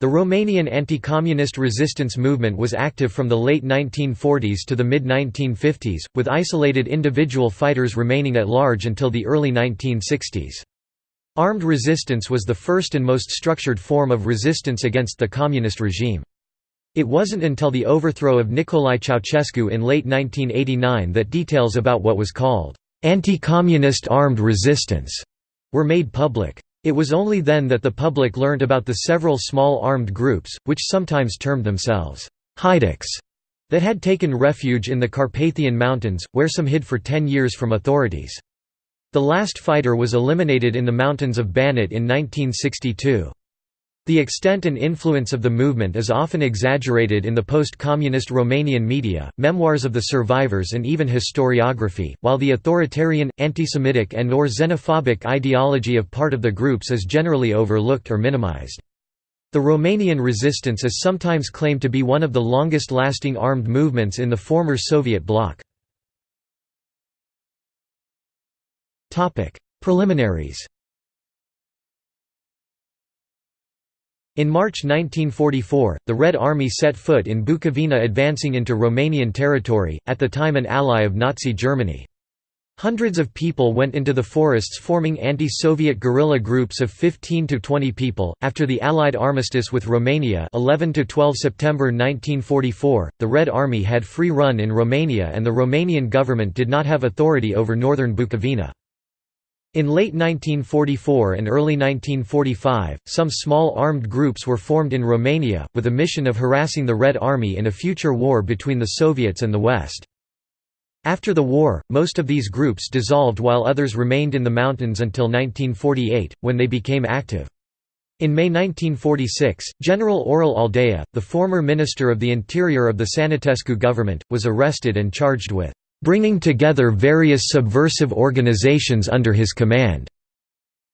The Romanian anti-communist resistance movement was active from the late 1940s to the mid-1950s, with isolated individual fighters remaining at large until the early 1960s. Armed resistance was the first and most structured form of resistance against the communist regime. It wasn't until the overthrow of Nicolae Ceausescu in late 1989 that details about what was called anti-communist armed resistance were made public. It was only then that the public learnt about the several small armed groups, which sometimes termed themselves Haiduks, that had taken refuge in the Carpathian Mountains, where some hid for ten years from authorities. The last fighter was eliminated in the mountains of Banat in 1962. The extent and influence of the movement is often exaggerated in the post-communist Romanian media, memoirs of the survivors and even historiography, while the authoritarian, anti-Semitic and or xenophobic ideology of part of the groups is generally overlooked or minimized. The Romanian resistance is sometimes claimed to be one of the longest-lasting armed movements in the former Soviet bloc. Preliminaries In March 1944, the Red Army set foot in Bukovina advancing into Romanian territory, at the time an ally of Nazi Germany. Hundreds of people went into the forests forming anti-Soviet guerrilla groups of 15 to 20 people. After the Allied armistice with Romania 11 to 12 September 1944, the Red Army had free run in Romania and the Romanian government did not have authority over northern Bukovina. In late 1944 and early 1945, some small armed groups were formed in Romania, with a mission of harassing the Red Army in a future war between the Soviets and the West. After the war, most of these groups dissolved while others remained in the mountains until 1948, when they became active. In May 1946, General Aurel Aldea, the former Minister of the Interior of the Sănătescu government, was arrested and charged with bringing together various subversive organizations under his command.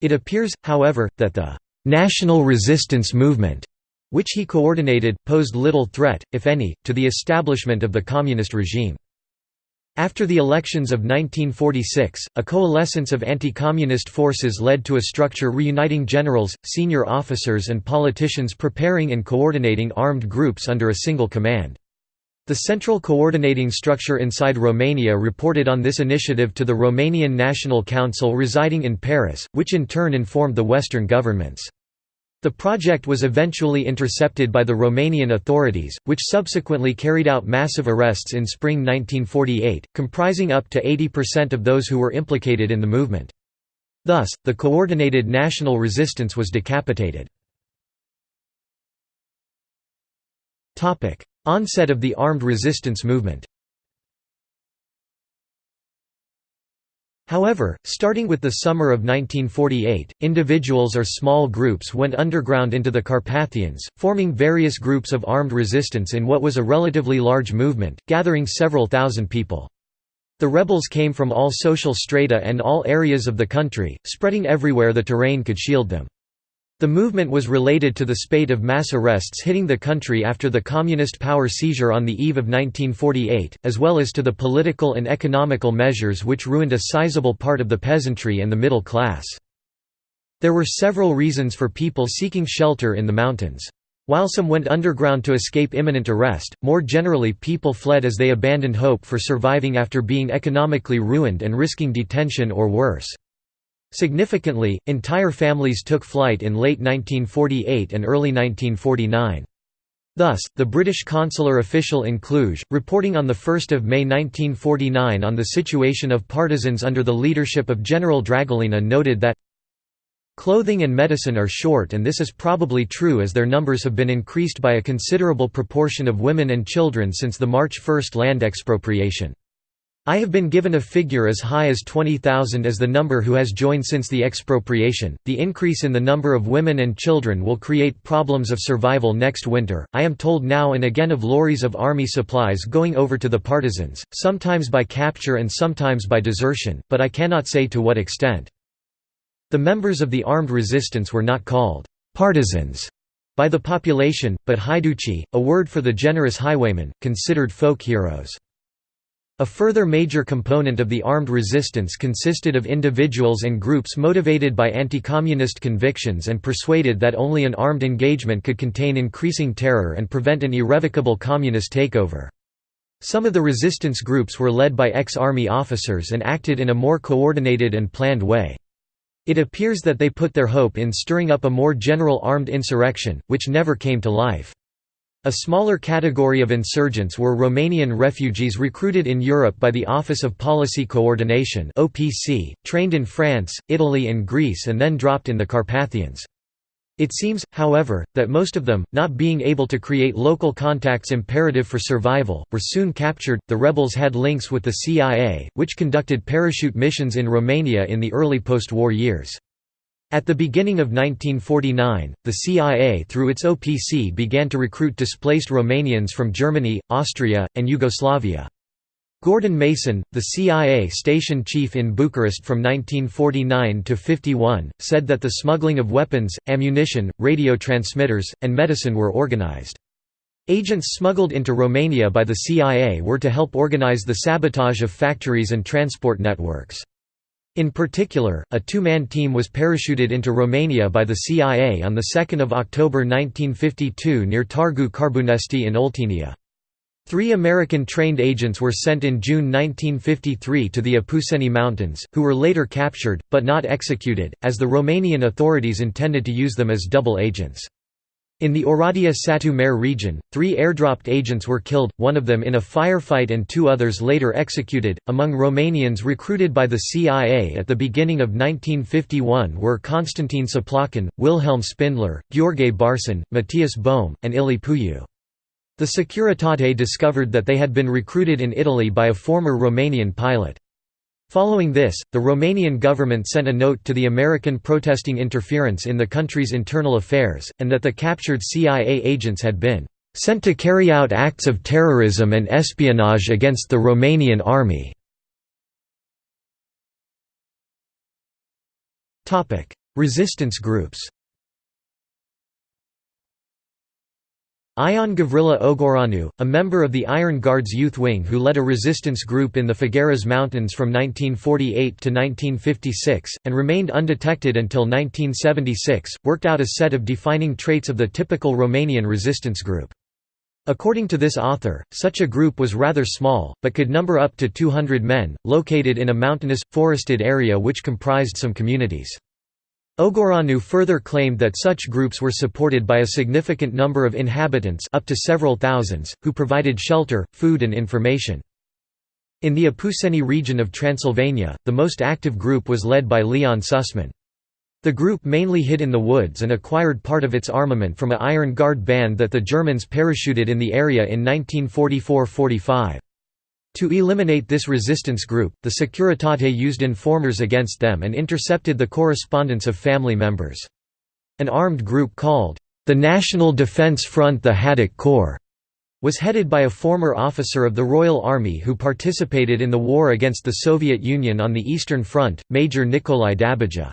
It appears, however, that the national resistance movement, which he coordinated, posed little threat, if any, to the establishment of the communist regime. After the elections of 1946, a coalescence of anti-communist forces led to a structure reuniting generals, senior officers and politicians preparing and coordinating armed groups under a single command. The central coordinating structure inside Romania reported on this initiative to the Romanian National Council residing in Paris, which in turn informed the Western governments. The project was eventually intercepted by the Romanian authorities, which subsequently carried out massive arrests in spring 1948, comprising up to 80% of those who were implicated in the movement. Thus, the coordinated national resistance was decapitated. Onset of the armed resistance movement However, starting with the summer of 1948, individuals or small groups went underground into the Carpathians, forming various groups of armed resistance in what was a relatively large movement, gathering several thousand people. The rebels came from all social strata and all areas of the country, spreading everywhere the terrain could shield them. The movement was related to the spate of mass arrests hitting the country after the communist power seizure on the eve of 1948, as well as to the political and economical measures which ruined a sizable part of the peasantry and the middle class. There were several reasons for people seeking shelter in the mountains. While some went underground to escape imminent arrest, more generally people fled as they abandoned hope for surviving after being economically ruined and risking detention or worse. Significantly, entire families took flight in late 1948 and early 1949. Thus, the British consular official in Cluj, reporting on 1 May 1949 on the situation of partisans under the leadership of General Dragolina noted that Clothing and medicine are short and this is probably true as their numbers have been increased by a considerable proportion of women and children since the March 1 land expropriation. I have been given a figure as high as 20,000 as the number who has joined since the expropriation. The increase in the number of women and children will create problems of survival next winter. I am told now and again of lorries of army supplies going over to the partisans, sometimes by capture and sometimes by desertion, but I cannot say to what extent. The members of the armed resistance were not called partisans by the population, but haiduci, a word for the generous highwaymen, considered folk heroes. A further major component of the armed resistance consisted of individuals and groups motivated by anti-communist convictions and persuaded that only an armed engagement could contain increasing terror and prevent an irrevocable communist takeover. Some of the resistance groups were led by ex-army officers and acted in a more coordinated and planned way. It appears that they put their hope in stirring up a more general armed insurrection, which never came to life. A smaller category of insurgents were Romanian refugees recruited in Europe by the Office of Policy Coordination trained in France, Italy and Greece and then dropped in the Carpathians. It seems, however, that most of them, not being able to create local contacts imperative for survival, were soon captured. The rebels had links with the CIA, which conducted parachute missions in Romania in the early post-war years. At the beginning of 1949, the CIA through its OPC began to recruit displaced Romanians from Germany, Austria, and Yugoslavia. Gordon Mason, the CIA station chief in Bucharest from 1949 to 51, said that the smuggling of weapons, ammunition, radio transmitters, and medicine were organized. Agents smuggled into Romania by the CIA were to help organize the sabotage of factories and transport networks. In particular, a two-man team was parachuted into Romania by the CIA on 2 October 1952 near Targu Carbunesti in Oltenia. Three American trained agents were sent in June 1953 to the Apuseni Mountains, who were later captured, but not executed, as the Romanian authorities intended to use them as double agents. In the Oradea Satu Mare region, three airdropped agents were killed, one of them in a firefight and two others later executed. Among Romanians recruited by the CIA at the beginning of 1951 were Constantin Săplăcan, Wilhelm Spindler, Gheorghe Barsan, Matthias Bohm, and Ilie Puiu. The Securitate discovered that they had been recruited in Italy by a former Romanian pilot. Following this, the Romanian government sent a note to the American protesting interference in the country's internal affairs, and that the captured CIA agents had been "...sent to carry out acts of terrorism and espionage against the Romanian army." Resistance groups Ion Gavrila Ogoranu, a member of the Iron Guards Youth Wing who led a resistance group in the Făgăraș Mountains from 1948 to 1956, and remained undetected until 1976, worked out a set of defining traits of the typical Romanian resistance group. According to this author, such a group was rather small, but could number up to 200 men, located in a mountainous, forested area which comprised some communities. Ogoranu further claimed that such groups were supported by a significant number of inhabitants up to several thousands, who provided shelter, food and information. In the Apuseni region of Transylvania, the most active group was led by Leon Șușman. The group mainly hid in the woods and acquired part of its armament from a Iron Guard band that the Germans parachuted in the area in 1944–45. To eliminate this resistance group, the Securitate used informers against them and intercepted the correspondence of family members. An armed group called, the National Defense Front the Haiduc Corps, was headed by a former officer of the Royal Army who participated in the war against the Soviet Union on the Eastern Front, Major Nicolae Dabija.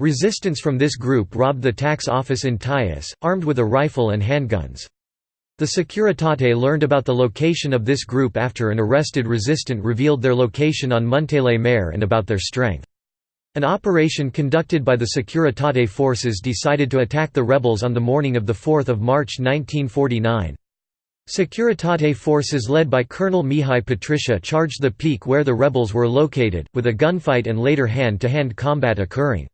Resistance from this group robbed the tax office in Teiuş, armed with a rifle and handguns. The Securitate learned about the location of this group after an arrested resistant revealed their location on Muntele Mare and about their strength. An operation conducted by the Securitate forces decided to attack the rebels on the morning of 4 March 1949. Securitate forces led by Colonel Mihai Patriciu charged the peak where the rebels were located, with a gunfight and later hand-to-hand -hand combat occurring.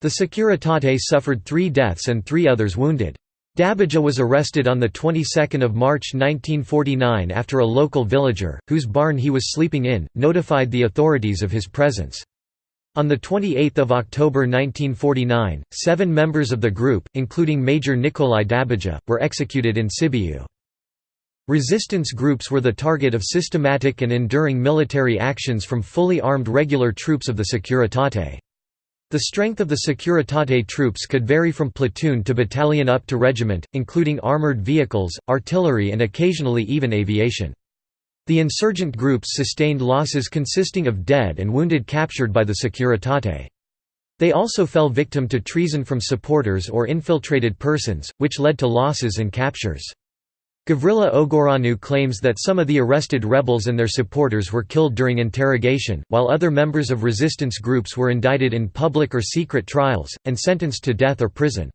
The Securitate suffered three deaths and three others wounded. Dabija was arrested on the 22nd of March 1949 after a local villager, whose barn he was sleeping in, notified the authorities of his presence. On 28 October 1949, seven members of the group, including Major Nicolae Dabija, were executed in Sibiu. Resistance groups were the target of systematic and enduring military actions from fully armed regular troops of the Securitate. The strength of the Securitate troops could vary from platoon to battalion up to regiment, including armored vehicles, artillery and occasionally even aviation. The insurgent groups sustained losses consisting of dead and wounded captured by the Securitate. They also fell victim to treason from supporters or infiltrated persons, which led to losses and captures. Gavrila Ogoranu claims that some of the arrested rebels and their supporters were killed during interrogation, while other members of resistance groups were indicted in public or secret trials, and sentenced to death or prison.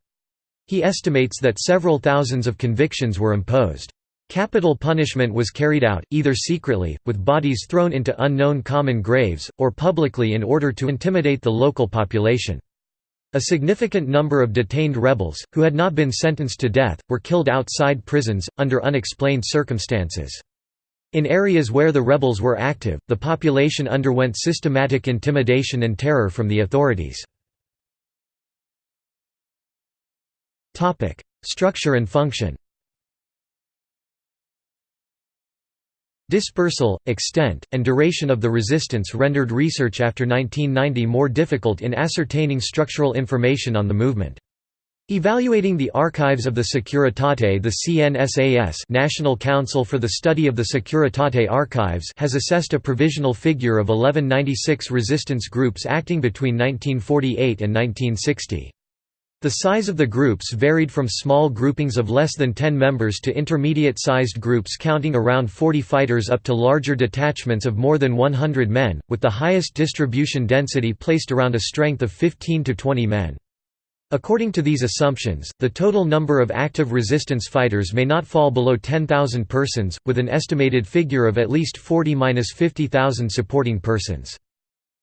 He estimates that several thousands of convictions were imposed. Capital punishment was carried out, either secretly, with bodies thrown into unknown common graves, or publicly in order to intimidate the local population. A significant number of detained rebels, who had not been sentenced to death, were killed outside prisons, under unexplained circumstances. In areas where the rebels were active, the population underwent systematic intimidation and terror from the authorities. Structure and function Dispersal, extent, and duration of the resistance rendered research after 1990 more difficult in ascertaining structural information on the movement. Evaluating the archives of the Securitate the CNSAS National Council for the Study of the Securitate Archives has assessed a provisional figure of 1196 resistance groups acting between 1948 and 1960. The size of the groups varied from small groupings of less than 10 members to intermediate-sized groups counting around 40 fighters up to larger detachments of more than 100 men, with the highest distribution density placed around a strength of 15 to 20 men. According to these assumptions, the total number of active resistance fighters may not fall below 10,000 persons, with an estimated figure of at least 40–50,000 supporting persons.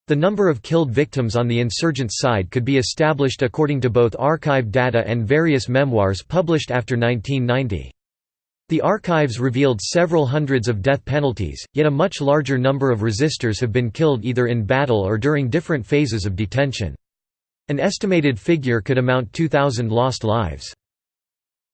The number of killed victims on the insurgent side could be established according to both archive data and various memoirs published after 1990. The archives revealed several hundreds of death penalties, yet a much larger number of resistors have been killed either in battle or during different phases of detention. An estimated figure could amount 2,000 lost lives.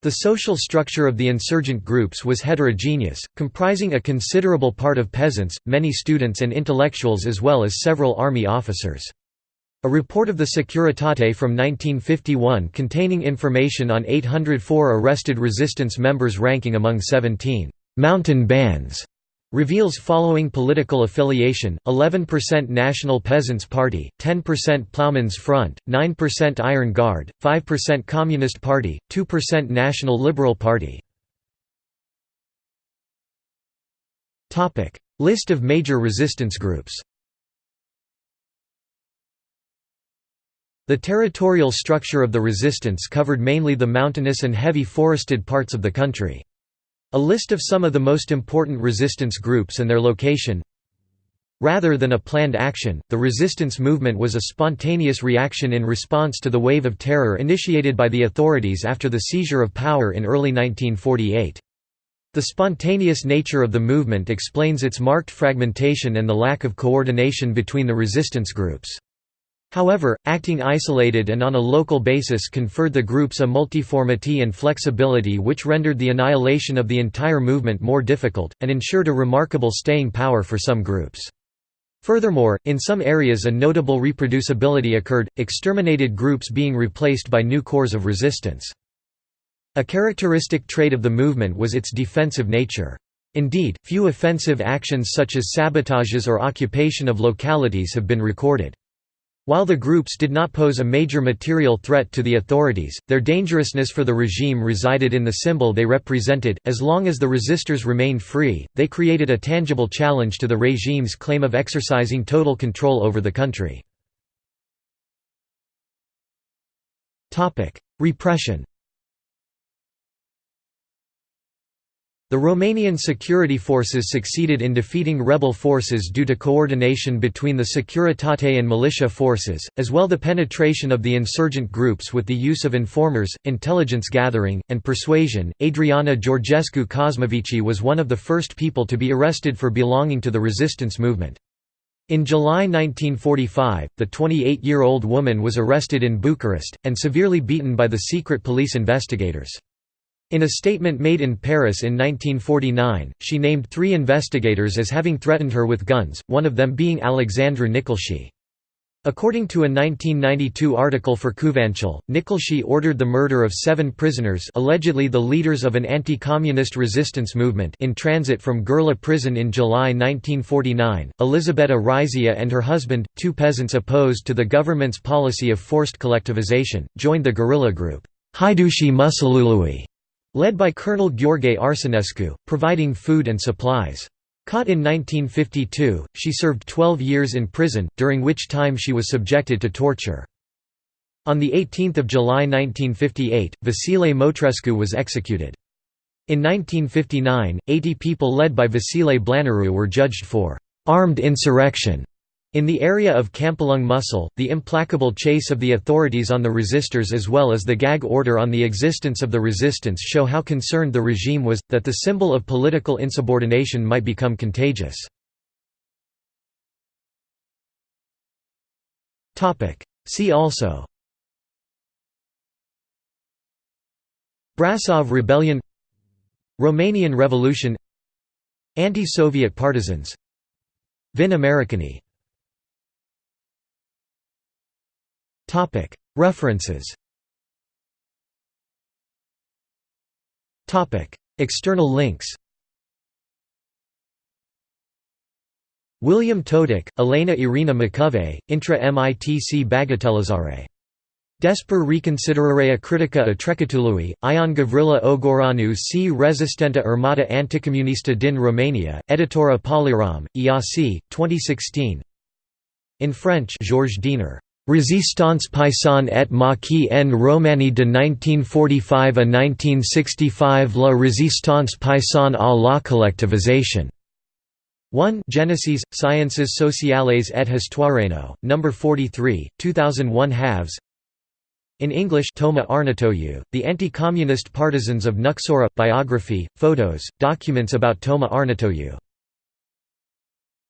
The social structure of the insurgent groups was heterogeneous, comprising a considerable part of peasants, many students and intellectuals as well as several army officers. A report of the Securitate from 1951 containing information on 804 arrested resistance members ranking among 17 «mountain bands» Reveals following political affiliation, 11% National Peasants' Party, 10% Plowmen's Front, 9% Iron Guard, 5% Communist Party, 2% National Liberal Party. List of major resistance groups The territorial structure of the resistance covered mainly the mountainous and heavy forested parts of the country. A list of some of the most important resistance groups and their location Rather than a planned action, the resistance movement was a spontaneous reaction in response to the wave of terror initiated by the authorities after the seizure of power in early 1948. The spontaneous nature of the movement explains its marked fragmentation and the lack of coordination between the resistance groups. However, acting isolated and on a local basis conferred the groups a multiformity and flexibility which rendered the annihilation of the entire movement more difficult, and ensured a remarkable staying power for some groups. Furthermore, in some areas a notable reproducibility occurred, exterminated groups being replaced by new cores of resistance. A characteristic trait of the movement was its defensive nature. Indeed, few offensive actions such as sabotages or occupation of localities have been recorded. While the groups did not pose a major material threat to the authorities, their dangerousness for the regime resided in the symbol they represented. As long as the resistors remained free, they created a tangible challenge to the regime's claim of exercising total control over the country. Repression The Romanian security forces succeeded in defeating rebel forces due to coordination between the Securitate and militia forces, as well the penetration of the insurgent groups with the use of informers, intelligence gathering, and persuasion. Adriana Georgescu Cosmovici was one of the first people to be arrested for belonging to the resistance movement. In July 1945, the 28-year-old woman was arrested in Bucharest, and severely beaten by the secret police investigators. In a statement made in Paris in 1949, she named three investigators as having threatened her with guns, one of them being Alexandru Nicolae. According to a 1992 article for Cuvântul, Nicolae ordered the murder of seven prisoners allegedly the leaders of an anti-communist resistance movement in transit from Gherla prison in July 1949. Elisabeta Rizea and her husband, two peasants opposed to the government's policy of forced collectivization, joined the guerrilla group, Haiducii Muscelului, led by Colonel Gheorghe Arsenescu, providing food and supplies. Caught in 1952, she served 12 years in prison, during which time she was subjected to torture. On 18 July 1958, Vasile Motrescu was executed. In 1959, 80 people led by Vasile Blaneru were judged for «armed insurrection» In the area of Câmpulung Muscel, the implacable chase of the authorities on the resistors as well as the gag order on the existence of the resistance show how concerned the regime was, that the symbol of political insubordination might become contagious. See also Brasov Rebellion Romanian Revolution Anti-Soviet partisans Vin Americani References. External links. William Totok, Elena Irina Macovei, Intra Mitc Bagatelizare. Desper reconsiderarea critica a Trecatului, Ion Gavrila Ogoranu si Resistenta Armata Anticomunista din Romania, Editora Polirom, Iași, 2016 In French Georges Diener Résistance paysanne et maquis en Roumanie de 1945 à 1965 La résistance paysanne à la collectivisation. 1 Genesis, Sciences sociales et histoireno, No. 43, 2001 halves In English Toma Arnautoiu, The Anti-Communist Partisans of Nucsoara, biography, photos, documents about Toma Arnautoiu